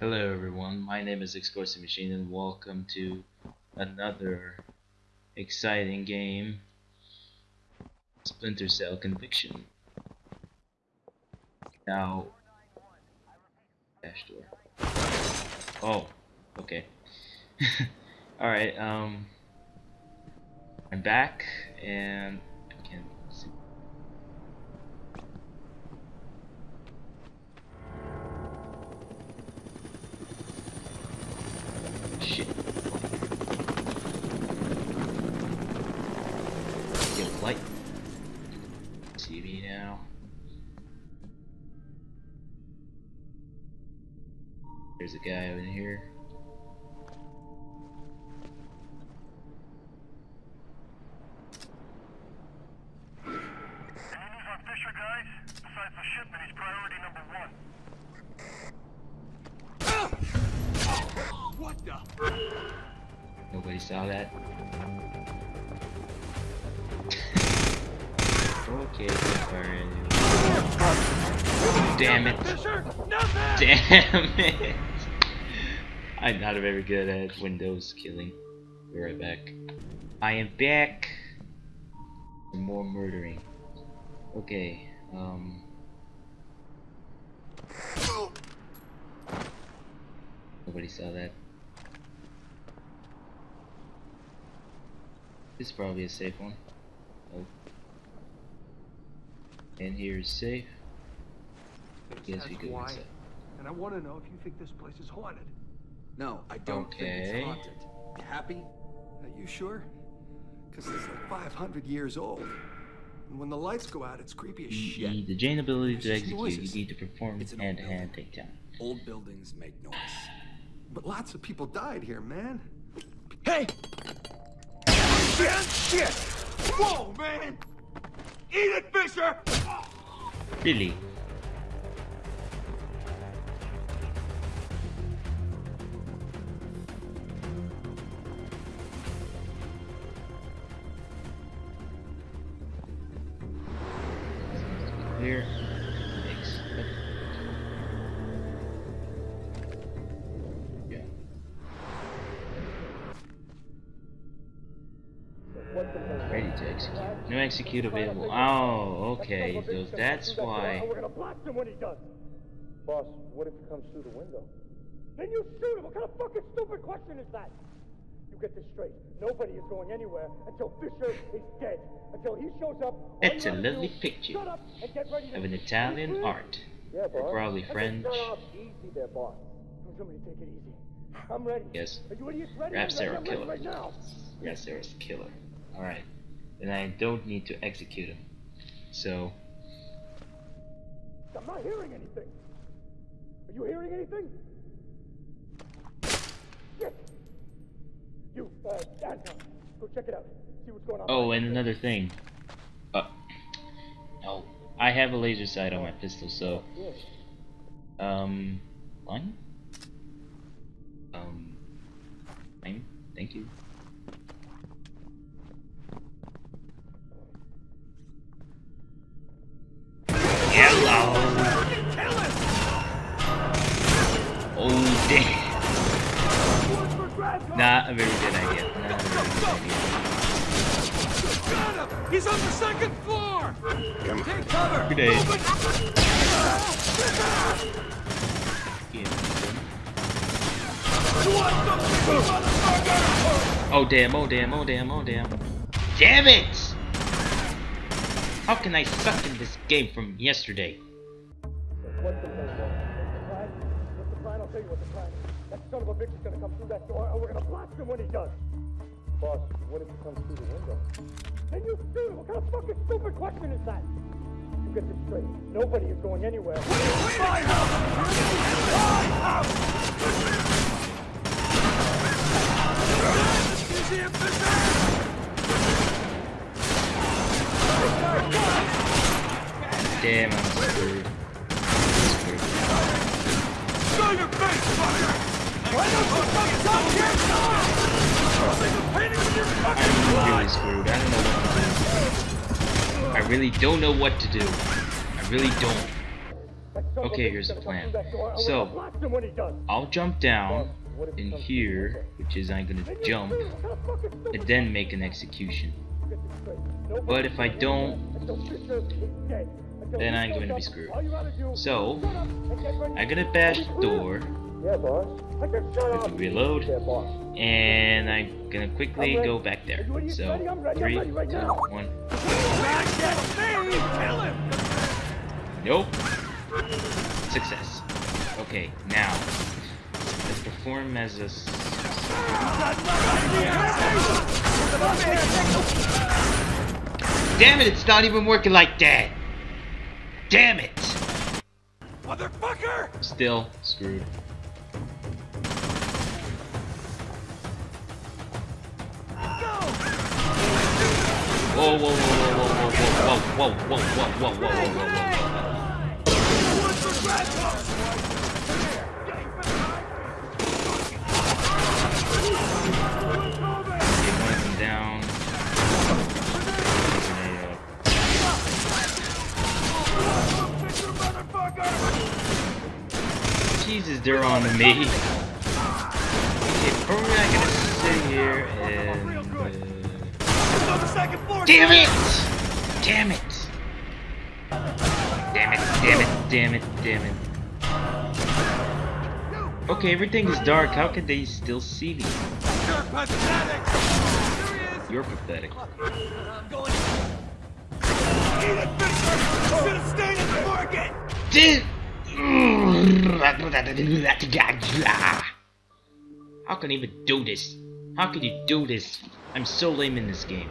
Hello everyone, my name is Explosive Machine and welcome to another exciting game Splinter Cell Conviction. Now dash door. Oh, okay. Alright, um I'm back and I can't see Shit. Get light. Me now. There's a guy over here. Saw that. okay, Damn it. Damn it. I'm not very good at Windows killing. Be right back. I am back. More murdering. Okay, um. Nobody saw that. This is probably a safe one. Oh. And here is safe. Guess we That's go why. inside. And I want to know if you think this place is haunted. No, I don't Okay. think it's haunted. You happy? Are you sure? Because it's like 500 years old. And when the lights go out, it's creepy as You shit. need the Jane ability to There's just execute. You need to perform It's an old hand-to-hand building. takedown. Old buildings make noise. But lots of people died here, man. Hey! Shit! Shit! Whoa, man! Eat it, Fisher! Really? Clear. Execute. Available. Oh, okay. So that's why. We're gonna blast him when he does. Boss, what if he comes through the window? Then you shoot him. What kind of fucking stupid question is that? You get this straight. Nobody is going anywhere until Fisher is dead. Until he shows up. That's a lovely do picture Shut up and get ready to of an Italian Please? art. Yeah, boss. probably French. Easy there, boss. Tell somebody to take it easy. I'm ready. Yes. Are you idiots ready? Rap Sarah killer. right now. Was a killer. Alright. Then I don't need to execute him. So, I'm not hearing anything. Are you hearing anything? Shit! You, uh, Anton, go check it out. See what's going on. oh, and another thing. Uh, no. I have a laser sight on my pistol, so, um, one? Um. Thank you. Damn. Not a very good idea. Not a very good idea. He's on the second floor! Take cover! Good day. Oh damn, oh damn, oh damn, oh damn. Damn it! How can I suck in this game from yesterday? I'll tell you what the plan is. That son of a bitch is gonna come through that door, and we're gonna blast him when he does. Boss, what if he comes through the window? Then you shoot him. What kind of fucking stupid question is that? You get this straight. Nobody is going anywhere. Damn, don't know what to do. I really don't. Okay, here's the plan. So, I'll jump down in here, which is I'm gonna jump, and then make an execution. But if I don't, then I'm going to be screwed. So, I'm going to bash the door. Reload. And I'm going to quickly go back there. So, three, two, one. Nope. Success. Okay, now let's perform as a. Damn it! It's not even working like that. Damn it! Motherfucker! Still screwed. Whoa, whoa, whoa, whoa, whoa, whoa, whoa, whoa, whoa, whoa, whoa, whoa, whoa, whoa. Get one of them down. Jesus, they're on me. Okay, probably not gonna sit here and. Uh... Damn it! Damn it! Damn it! Damn it! Damn it! Damn it! Okay, everything is dark. How can they still see me? You're pathetic! You're pathetic. Should have stayed at the market! Did. How can you even do this? How can you do this? I'm so lame in this game.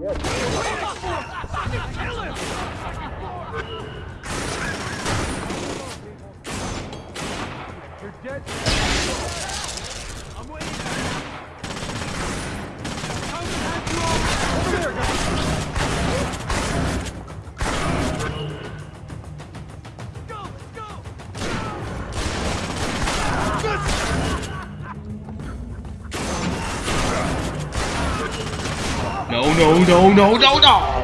You're dead. I'm waiting. Come and have you all. Over there, guys. No, no, no, no, no,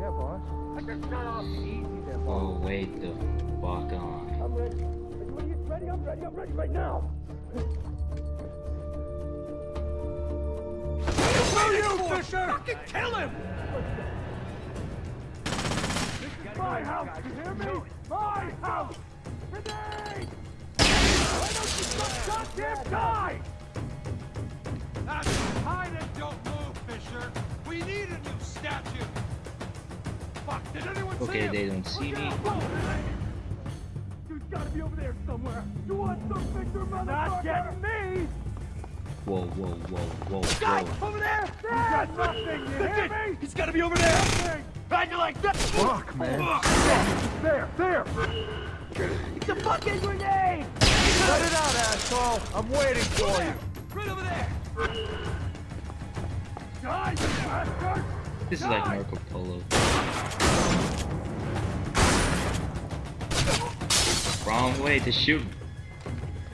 Yeah, boss. I can shut up. Easy there, Oh, wait the fuck on. I'm ready. Are you idiots ready? I'm ready. I'm ready right now. Kill you, Fisher! Fucking kill him! This is My house, you hear me? My house! Grenade! Why don't you just goddamn die? That's hide and don't move, Fisher! We need a new statue! Fuck, did anyone see Okay, him? they don't see me. Dude's gotta be over there somewhere. You want some picture, motherfucker? Not getting me! Whoa, whoa, whoa, whoa, Guys, whoa. over there! You got nothing, you hear me? He's gotta be over there! Nothing! How'd you like that? Fuck, man. There, there! It's a fucking grenade! Cut it out, asshole! I'm waiting for you! Right over there! Die, you bastard! This is like Marco Polo. Wrong way to shoot.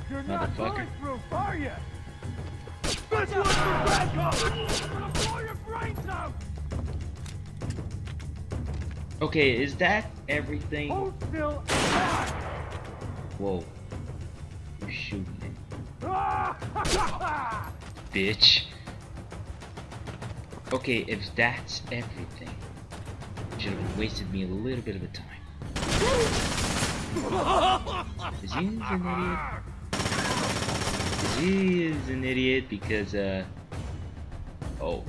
You're not Motherfucker. bulletproof, are you? This one's for backup! I'm gonna blow your brains out! Okay, is that everything? Hold still and die! Whoa. You're shooting me, Ah! bitch. Okay, if that's everything, should have wasted me a little bit of a time. Is he an idiot? He is an idiot because uh oh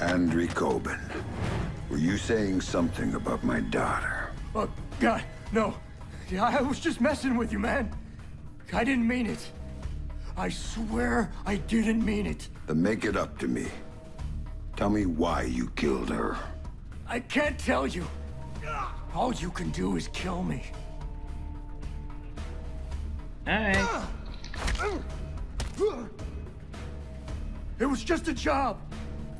Andrew Kobin, were you saying something about my daughter? Oh, God, no. Yeah, I was just messing with you, man. I didn't mean it. I swear I didn't mean it. Then make it up to me. Tell me why you killed her. I can't tell you. All you can do is kill me. alright. It was just a job.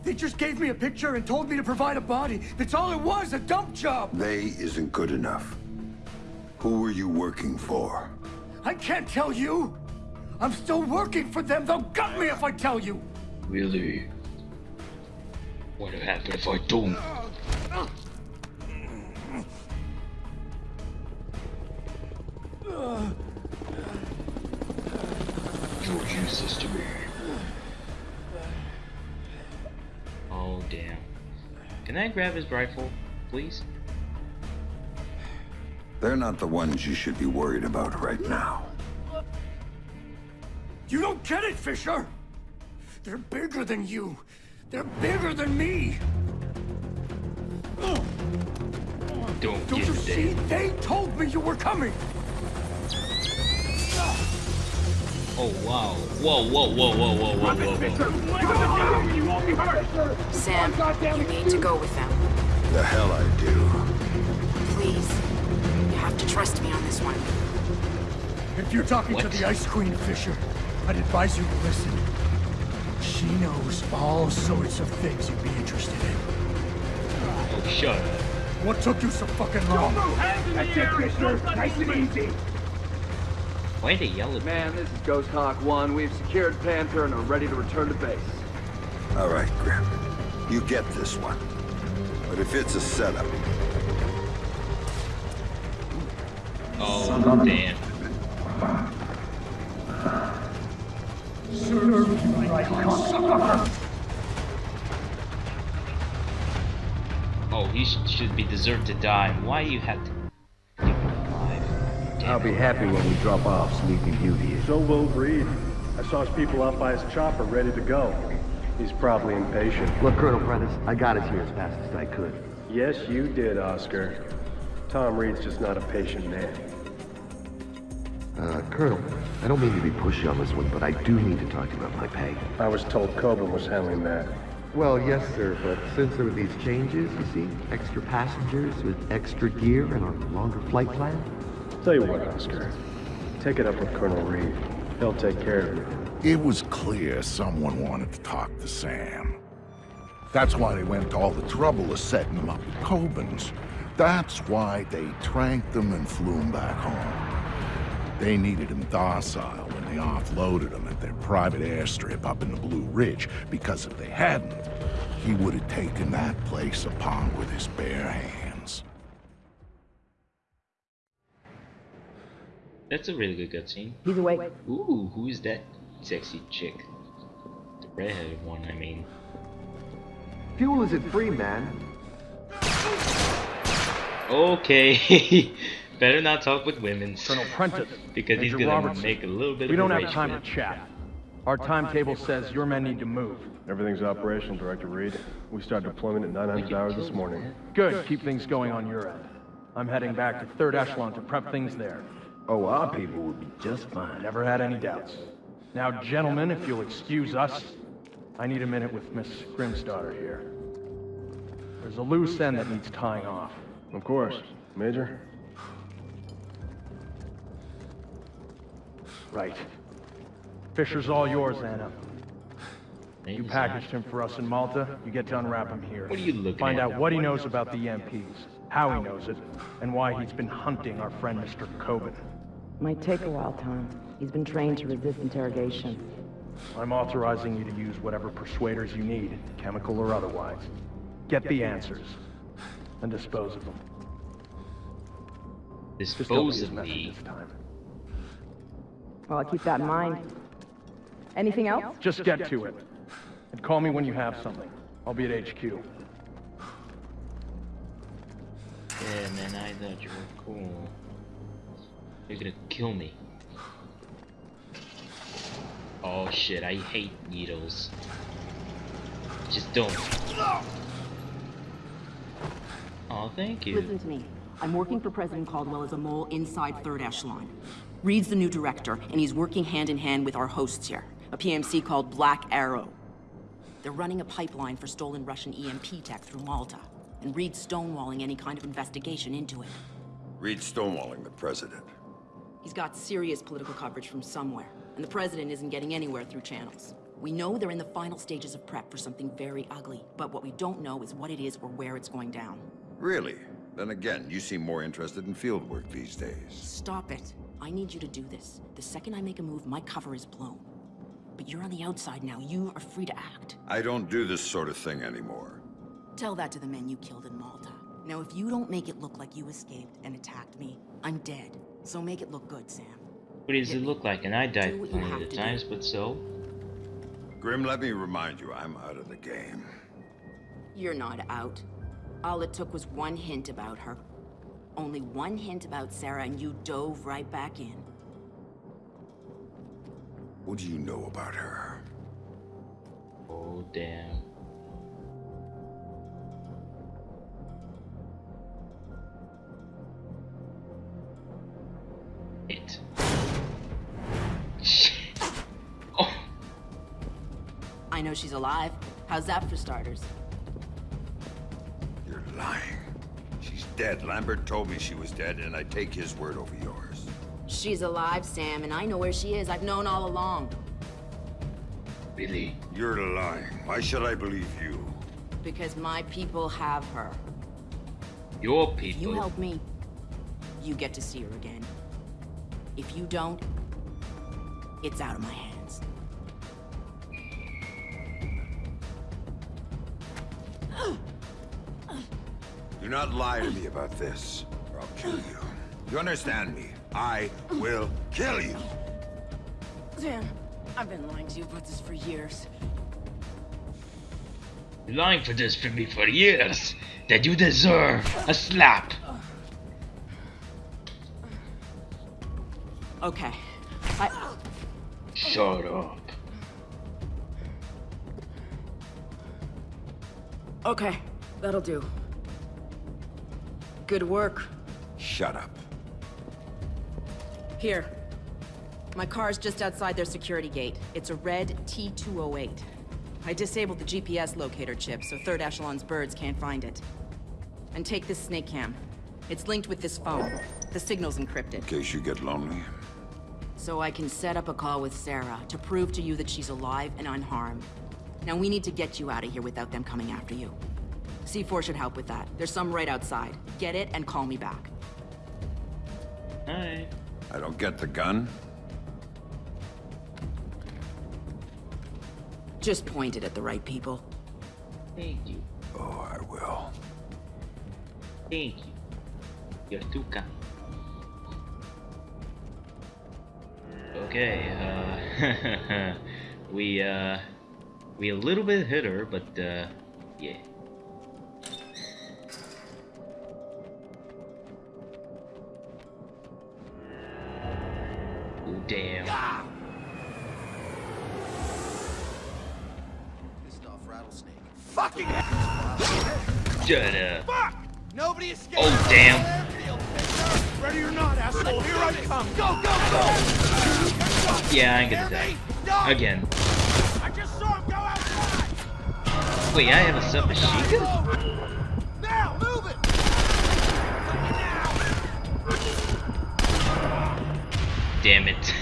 They just gave me a picture and told me to provide a body. That's all it was, a dump job. They isn't good enough. Who were you working for? I can't tell you. I'm still working for them. They'll gut me if I tell you. Really? What would happen if I don't? Grab his rifle, please? They're not the ones you should be worried about right now. You don't get it, Fisher. They're bigger than you. They're bigger than me. Don't, Don't get you it, see? Dad. They told me you were coming. Oh wow. Whoa, whoa, whoa, whoa, whoa, whoa, whoa, whoa. Sam, you need to go with them. The hell I do. Please. You have to trust me on this one. If you're talking to the Ice Queen, Fisher, I'd advise you to listen. She knows all sorts of things you'd be interested in. Oh, shut up. What took you so fucking long? Why they yell at me? Man, this is Ghost Hawk 1. We've secured Panther and are ready to return to base. All right, Grim. You get this one. But if it's a setup, Oh, damn. Oh, he should be deserved to die. Why you have to I'll be happy when we drop off Sleeping Beauty. So will Reed. I saw his people out by his chopper ready to go. He's probably impatient. Look, Colonel Prentice, I got us here as fast as I could. Yes, you did, Oscar. Tom Reed's just not a patient man. Uh, Colonel, I don't mean to be pushy on this one, but I do need to talk to you about my pay. I was told Coburn was handling that. Well, yes, sir, but since there were these changes, you see, extra passengers with extra gear and a longer flight plan, Tell you what, Oscar. Take it up with Colonel Reed. He'll take care of you. It was clear someone wanted to talk to Sam. That's why they went to all the trouble of setting him up with Cobans. That's why they tranked him and flew him back home. They needed him docile when they offloaded him at their private airstrip up in the Blue Ridge, because if they hadn't, he would have taken that place upon with his bare hands. That's a really good cutscene. He's awake. Ooh, who's that sexy chick? The redheaded one, I mean. fuel isn't free, man. Okay. Better not talk with women. Colonel Prentice, because he's gonna Robertson. make a little bit we of We don't have time quit. to chat. Our timetable says your men need to move. Everything's operational, Director Reed. We start deployment at 900 hours this morning. Good, keep things going on your end. I'm heading back to Third Echelon to prep things there. Oh, our people will be just fine. Never had any doubts. Now, gentlemen, if you'll excuse us, I need a minute with Miss Grimsdottir here. There's a loose end that needs tying off. Of course. Major? Right. Fisher's all yours, Anna. You packaged him for us in Malta, you get to unwrap him here. What are you looking Find at? out what he knows about the EMPs, how he knows it, and why he's been hunting our friend Mr. Kobin. Might take a while, Tom. He's been trained to resist interrogation. I'm authorizing you to use whatever persuaders you need, chemical or otherwise. Get the answers, and dispose of them. Just don't be Dispose of messy me. this time. Well, I'll keep that in mind. Anything else? Just get to it. And call me when you have something. I'll be at HQ. Yeah, man, I thought you were cool. You're gonna kill me. Oh shit, I hate needles. Just don't. Oh, thank you. Listen to me. I'm working for President Caldwell as a mole inside Third Echelon. Reed's the new director, and he's working hand in hand with our hosts here, a PMC called Black Arrow. They're running a pipeline for stolen Russian EMP tech through Malta, and Reed's stonewalling any kind of investigation into it. Reed stonewalling the president. He's got serious political coverage from somewhere, and the president isn't getting anywhere through channels. We know they're in the final stages of prep for something very ugly, but what we don't know is what it is or where it's going down. Really? Then again, you seem more interested in field work these days. Stop it. I need you to do this. The second I make a move, my cover is blown. But you're on the outside now. You are free to act. I don't do this sort of thing anymore. Tell that to the men you killed in Malta. Now, if you don't make it look like you escaped and attacked me, I'm dead. So make it look good, Sam. What does it look like? And I died Do what you plenty of to times, but so? Grim, let me remind you, I'm out of the game. You're not out. All it took was one hint about her. Only one hint about Sarah, and you dove right back in. What do you know about her? Oh, damn. I know she's alive. How's that for starters? You're lying. She's dead. Lambert told me she was dead, and I take his word over yours. She's alive, Sam, and I know where she is. I've known all along. really? You're lying. Why should I believe you? Because my people have her. Your people? If you people. help me, you get to see her again. If you don't, it's out of my hands. Do not lie to me about this, or I'll kill you. You understand me? I will kill you. Sam, I've been lying to you about this for years. Lying for this for me for years. That you deserve a slap. Okay. I... Shut up. Okay, that'll do. Good work. Shut up. Here. My car's just outside their security gate. It's a red T-208. I disabled the GPS locator chip, so Third Echelon's birds can't find it. And take this snake cam. It's linked with this phone. The signal's encrypted. In case you get lonely. So I can set up a call with Sarah to prove to you that she's alive and unharmed. Now we need to get you out of here without them coming after you. C4 should help with that. There's some right outside. Get it and call me back. Alright. I don't get the gun. Just point it at the right people. Thank you. Oh, I will. Thank you. You're too kind. Okay, uh, we, uh, we a little bit hit her, but, uh, yeah. Damn. Pissed off rattlesnake. Fucking Shut up. fuck! Nobody escaped. Oh, damn. Ready or not, asshole? Here I come. Go, go, go! Yeah, I ain't gonna die. No! Again. I just saw him go outside. Wait, I have a submachine gun? Now, move it! Damn it.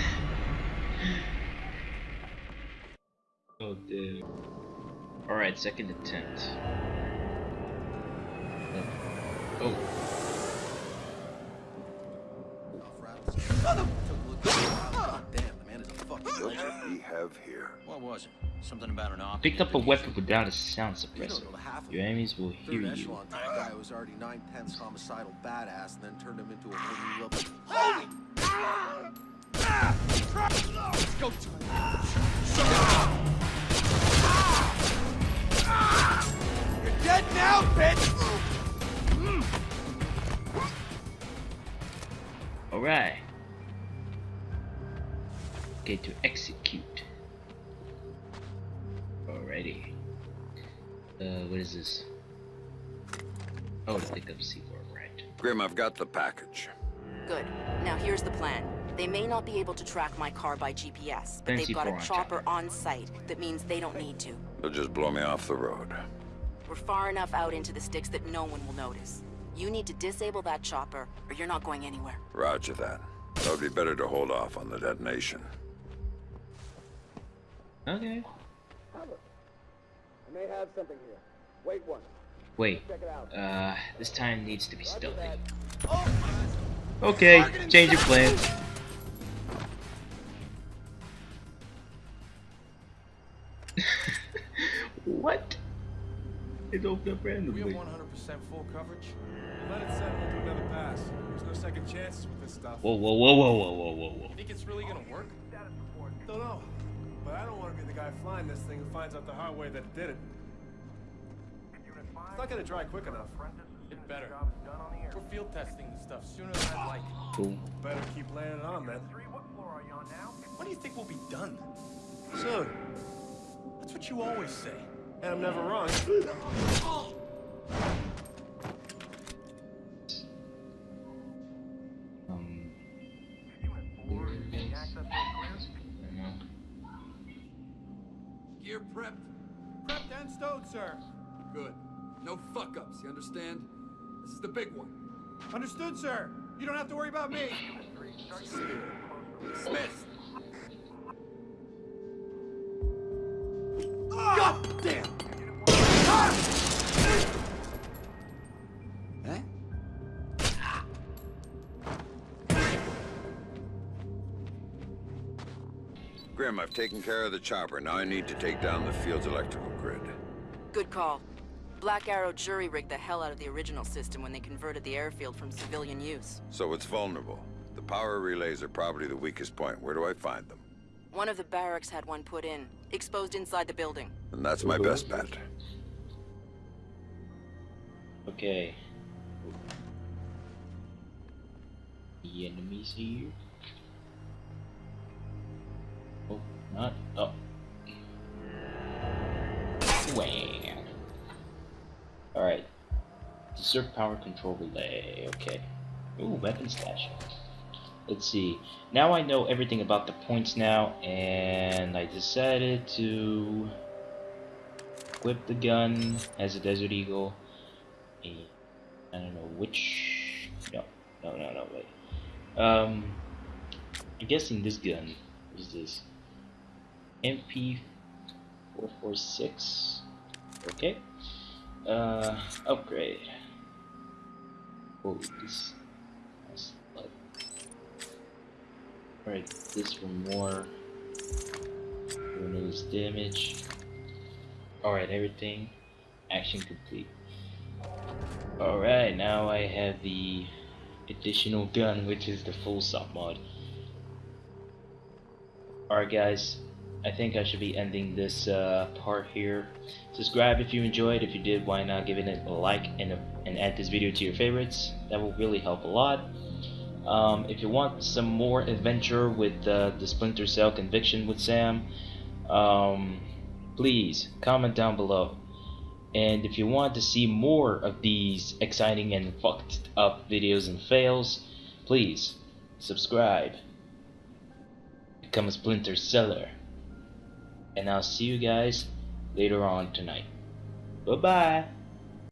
oh, dude. Alright, second attempt. Oh. oh. Took a look at the God damn, the man is a fucking What legend. we have here? What was it? Something about an op. Picked up a weapon without a sound suppressor. know the half of Your enemies will hear you. echelon type guy was already nine tenths homicidal badass and then turned him into a whole level. Holy! Let's go. You're dead now, bitch! Alright. Okay, to execute. Alrighty. Uh, what is this? Oh, to pick up C4, right. Grim, I've got the package. Good. Now here's the plan. They may not be able to track my car by GPS, but Fancy they've got a chopper on site. That means they don't need to. They'll just blow me off the road. We're far enough out into the sticks that no one will notice. You need to disable that chopper, or you're not going anywhere. Roger that. It would be better to hold off on the detonation. Okay. I may have something here. Wait one. Wait. Check it out. Uh, this time needs to be stealthy. Okay, change your plans. It opened up We have 100% full coverage. Let it settle into another pass. There's no second chances with this stuff. Whoa, whoa, whoa, whoa, whoa, whoa, whoa, whoa. You think it's really gonna work? Don't know. But I don't want to be the guy flying this thing who finds out the hard way that it did it. It's not gonna dry quick enough. It better. We're field testing this stuff sooner than I'd like. Cool. Better keep laying it on, man. When do you think we'll be done? Soon. That's what you always say. And I'm never wrong. Um. Gear prepped? Prepped and stowed, sir. Good. No fuck-ups, you understand? This is the big one. Understood, sir. You don't have to worry about me. Dismissed. God damn! Grim, I've taken care of the chopper. Now I need to take down the field's electrical grid. Good call. Black Arrow jury rigged the hell out of the original system when they converted the airfield from civilian use. So it's vulnerable. The power relays are probably the weakest point. Where do I find them? One of the barracks had one put in, exposed inside the building. And that's my best bet. Okay. The enemies here. Oh, not. Oh. Wham. Alright. Insert power control relay. Okay. Ooh, weapon stash. Let's see. Now I know everything about the points now, and I decided to equip the gun as a Desert Eagle. I don't know which. No, no, no, no. Wait. Um, I'm guessing this gun is this MP446. Okay. Uh, upgrade. Oh, this. that's like- Alright, this for more. Removes damage. Alright, everything. Action complete. Alright, now I have the additional gun, which is the full sub mod. Alright guys, I think I should be ending this uh, part here. Subscribe if you enjoyed, if you did, why not give it a like and, a, and add this video to your favorites. That will really help a lot. Um, if you want some more adventure with uh, the Splinter Cell Conviction with Sam, um, please comment down below. And if you want to see more of these exciting and fucked up videos and fails, please subscribe. Become a Splinter Seller. And I'll see you guys later on tonight. Bye bye.